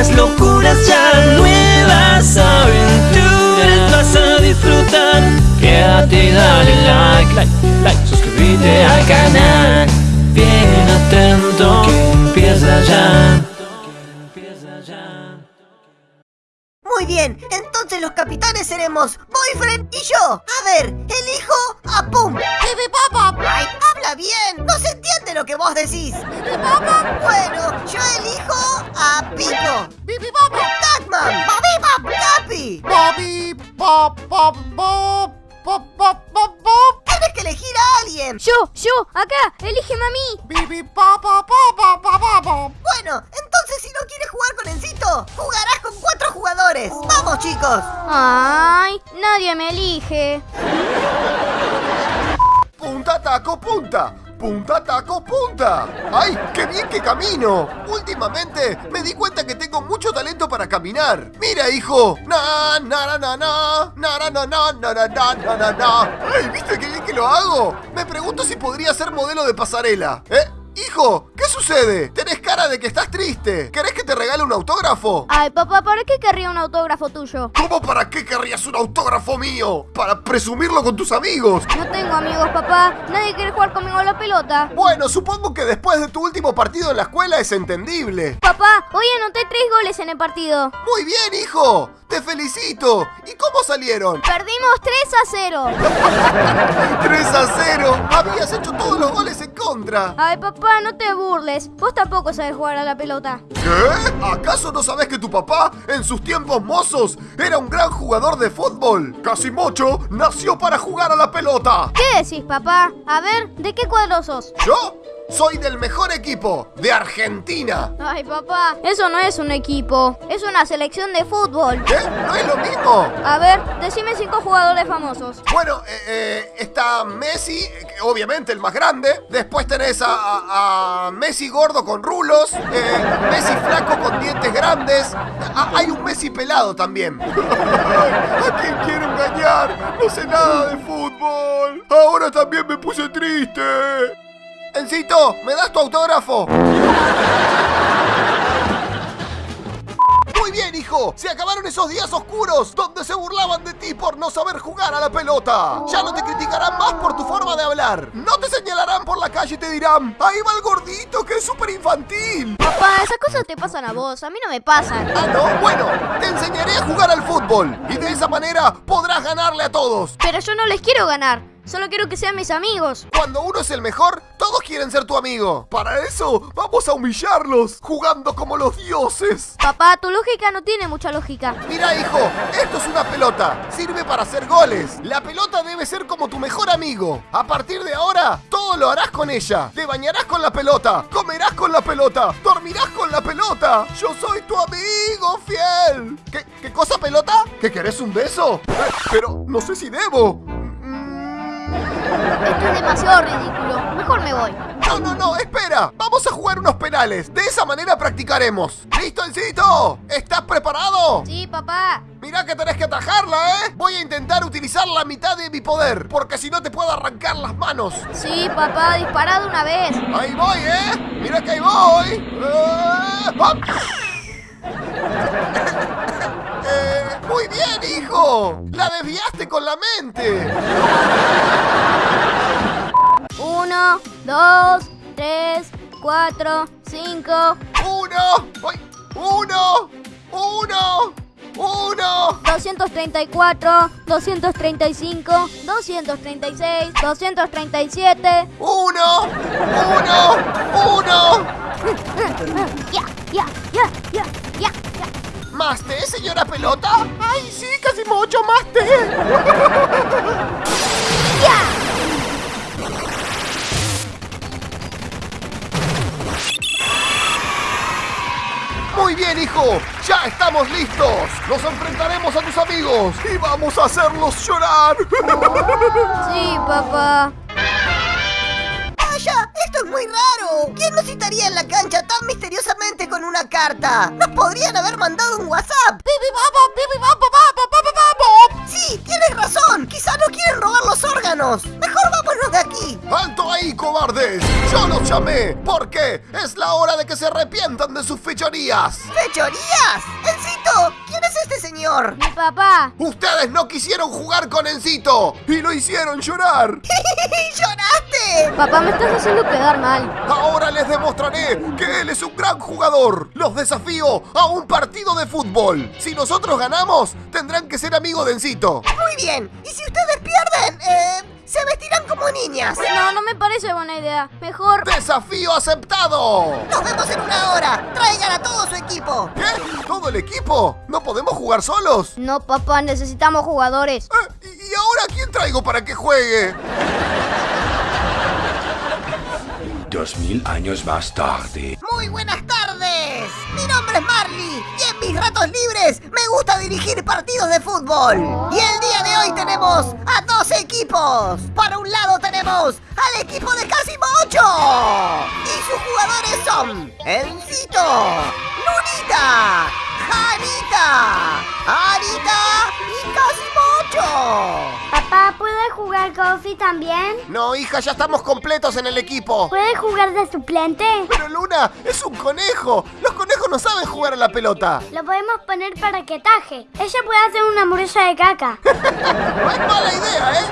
nuevas locuras ya, nuevas aventuras vas a disfrutar. Quédate dale like, like, like, suscríbete al canal. Muy bien, entonces los capitanes seremos Boyfriend y yo. A ver, elijo a Pum. ¡Ay, habla bien! No se entiende lo que vos decís. Bueno, yo elijo a Pipo. ¡Pipi Papa! ¡Tatman! ¡Bobby Pop! ¡Capi! Bobby, pop, pop, pop, Yo, yo, acá, elígeme a mí. Bibi, pop, pop, pop, pop. Bueno, entonces si no quieres jugar con Encito, jugarás con cuatro jugadores. ¡Vamos, chicos! Ay, nadie me elige. Punta, taco, punta. Punta, taco, punta. ¡Ay, qué bien que camino! Últimamente me di cuenta que tengo mucho talento para caminar. Mira, hijo. Na, na, na, na, na, na, na, na, na, na, na, na, na. ¡Ay, viste bien que lo hago! Me pregunto si podría ser modelo de pasarela. ¿Eh? Hijo, ¿qué sucede? Tenés cara de que estás triste. ¿Querés que te regale un autógrafo? Ay, papá, ¿para qué querría un autógrafo tuyo? ¿Cómo para qué querrías un autógrafo mío? ¿Para presumirlo con tus amigos? No tengo amigos, papá. Nadie quiere jugar conmigo a la pelota. Bueno, supongo que después de tu último partido en la escuela es entendible. Papá, hoy anoté tres goles en el partido. Muy bien, hijo. Te felicito. ¿Y cómo salieron? Perdimos 3 a 0. 3 a 0. Habías hecho todos los goles en contra. Ay, papá, no te burles. Vos tampoco sabes jugar a la pelota. ¿Qué? ¿Acaso no sabes que tu papá, en sus tiempos mozos, era un gran jugador de fútbol? Casimocho nació para jugar a la pelota. ¿Qué decís, papá? A ver, ¿de qué cuadro sos? ¿Yo? Soy del mejor equipo, de Argentina. Ay, papá, eso no es un equipo. Es una selección de fútbol. ¿Qué? ¿No es lo mismo? A ver, decime cinco jugadores famosos. Bueno, eh, eh, está Messi, obviamente el más grande. Después tenés a, a- a Messi gordo con rulos. eh, Messi flaco con dientes grandes. Ah, hay un Messi pelado también. ¿A quién quiero engañar? No sé nada de fútbol. Ahora también me puse triste. Encito, ¿me das tu autógrafo? Muy bien, hijo. Se acabaron esos días oscuros donde se burlaban de ti por no saber jugar a la pelota. Ya no te criticarán más por tu forma de hablar. No te señalarán por la calle y te dirán, ahí va el gordito que es súper infantil. Papá, esas cosas te pasan a vos, a mí no me pasan. Ah, no, bueno, te enseñaré a jugar al fútbol. Y de esa manera podrás ganarle a todos. Pero yo no les quiero ganar, solo quiero que sean mis amigos. Cuando uno es el mejor, todos quieren ser tu amigo. Para eso, vamos a humillarlos, jugando como los dioses. Papá, tu lógica no tiene mucha lógica. Mira, hijo, esto es una pelota. Sirve para hacer goles. La pelota debe ser como tu mejor amigo. A partir de ahora, todo lo harás con ella. Te bañarás con la pelota, comerás con la pelota, dormirás con la pelota. Yo soy tu amigo fiel. ¿Qué, qué cosa, pelota? ¿Que querés un beso? Eh, pero no sé si debo. Esto es demasiado ridículo. Mejor me voy. No, no, no, espera. Vamos a jugar unos penales. De esa manera practicaremos. ¿Listo, Encito? ¿Estás preparado? Sí, papá. Mirá que tenés que atajarla, ¿eh? Voy a intentar utilizar la mitad de mi poder, porque si no te puedo arrancar las manos. Sí, papá, dispara de una vez. Ahí voy, ¿eh? Mira que ahí voy. Eh, muy bien, hijo. La desviaste con la mente. Uno, dos, tres, cuatro, cinco, Uno. Uno. Uno. Uno. 234, 235, 236, 237. Uno. Uno. Uno. Ya, ya, ya, ya, ya, ya. ¿Más té, señora pelota? ¡Ay, sí, casi mucho más té! Muy bien, hijo. Ya estamos listos. Nos enfrentaremos a tus amigos y vamos a hacerlos llorar. Sí, papá. ¡Esto es muy raro! ¿Quién nos citaría en la cancha tan misteriosamente con una carta? ¡Nos podrían haber mandado un WhatsApp! Sí, tienes razón. Quizá no quieren robar los órganos. Mejor vámonos de aquí. ¡Alto ahí! ahí, cobardes! ¡Yo los llamé! ¿Por qué? Es la hora de que se arrepientan de sus fechorías. ¡Fechorías! ¡Encito! ¿Quién es este señor? Mi papá. Ustedes no quisieron jugar con Encito y lo hicieron llorar. ¡Lloraste! Papá, me estás haciendo quedar mal. Ahora les demostraré que él es un gran jugador. Los desafío a un partido de fútbol. Si nosotros ganamos, tendrán que ser amigos de Encito. Muy bien. ¿Y si ustedes pierden? Eh, se vestirán como niñas. No, no me parece buena idea. Mejor... ¡Desafío aceptado! Nos vemos en una hora. Traigan a todo su equipo. ¿Qué? ¿Todo el equipo? ¿No podemos jugar solos? No, papá, necesitamos jugadores. Eh, ¿Y ahora quién traigo para que juegue? Dos mil años más tarde. Muy buenas tardes. Mi nombre es Marley y en mis ratos libres me gusta dirigir partidos de fútbol. Y el día de hoy tenemos a dos equipos. Para un lado tenemos al equipo de Casimo 8 y sus jugadores son Encito, Lunita, Janita, Arita y Casimo 8. Papá, ¿puede jugar Coffee también? No, hija, ya estamos completos en el equipo. ¿Puede jugar de suplente? Pero Luna, es un conejo. Los conejos no saben jugar a la pelota. Lo podemos poner para que taje. Ella puede hacer una hamburguesa de caca. No es mala idea, ¿eh?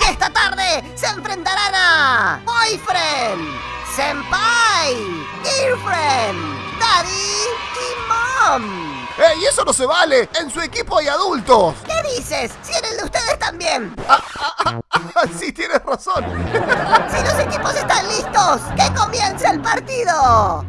Y esta tarde se enfrentarán a Boyfriend, Senpai, Girlfriend, Daddy y Mom. ¡Ey, eso no se vale! ¡En su equipo hay adultos! ¿Qué dices? Si en el de ustedes también. Ah, sí, tienes razón. Si los equipos están listos, que comience el partido.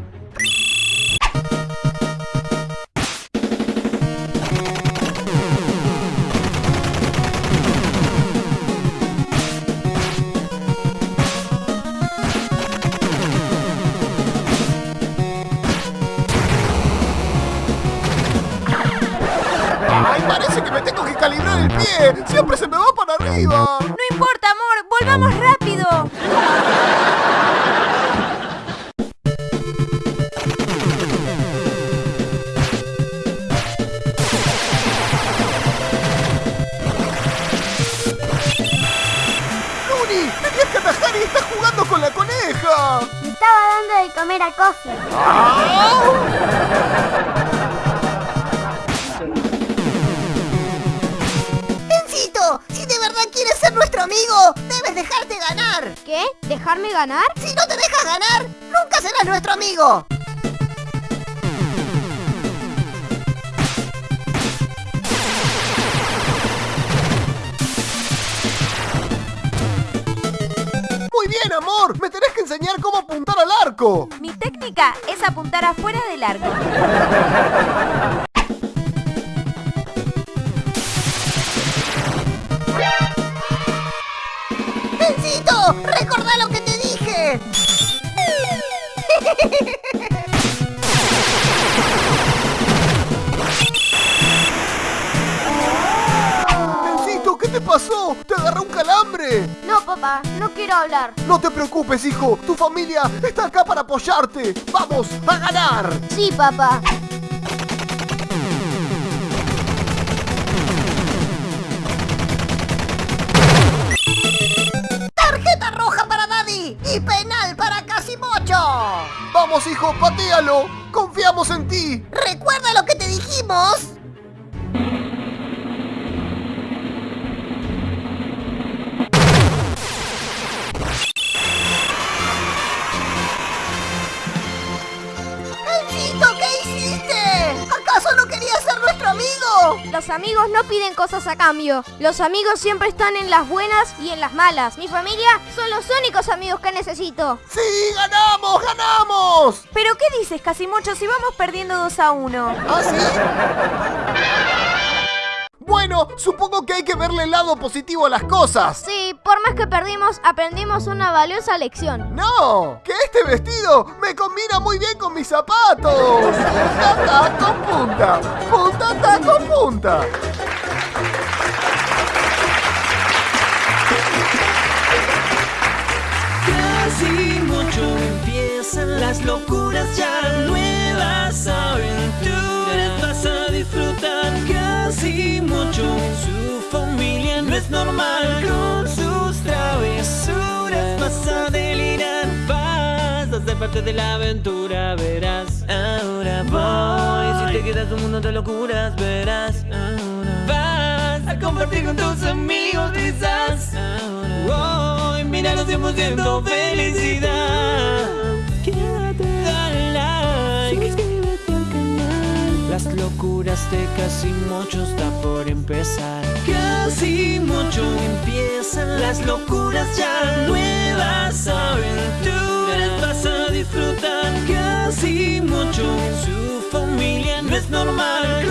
¡Siempre se me va para arriba! No importa, amor, volvamos rápido. ¡Luni! ¡Tenías que atajar y estás jugando con la coneja! Le estaba dando de comer a Coffee. Verdad quieres ser nuestro amigo, debes dejarte ganar. ¿Qué? ¿Dejarme ganar? Si no te dejas ganar, nunca serás nuestro amigo. ¡Muy bien, amor! ¡Me tenés que enseñar cómo apuntar al arco! Mi técnica es apuntar afuera del arco. Recordá lo que te dije. ¡Encito, qué te pasó! ¡Te agarró un calambre! No, papá, no quiero hablar. No te preocupes, hijo. Tu familia está acá para apoyarte. ¡Vamos a ganar! Sí, papá. Y penal para Casimocho. ¡Vamos, hijo! ¡Patealo! ¡Confiamos en ti! ¿Recuerda lo que te dijimos? Amigo? Los amigos no piden cosas a cambio. Los amigos siempre están en las buenas y en las malas. Mi familia son los únicos amigos que necesito. ¡Sí! ¡Ganamos! ¡Ganamos! ¿Pero qué dices, Casimocho, si vamos perdiendo 2 a 1? ¿Ah, sí? Bueno, supongo que hay que verle el lado positivo a las cosas. Sí, por más que perdimos, aprendimos una valiosa lección. ¡No! ¡Que este vestido me combina muy bien con mis zapatos! ¡Punta, taco, punta! ¡Punta, taco, punta! Casi mucho empiezan las locuras ya nuevas es normal. Con sus trajes vas a delirar. Vas a ser parte de la aventura, verás. Ahora voy. Si te quedas un mundo de locuras, verás. Ahora vas a compartir con tus amigos, quizás Ahora voy, míralos 100% felicidad. Quédate, dale like. Suscríbete al canal. Las locuras de casi mucho está por empezar Casi mucho empiezan Las locuras ya Nuevas aventuras Vas a disfrutar. Casi mucho su familia no es normal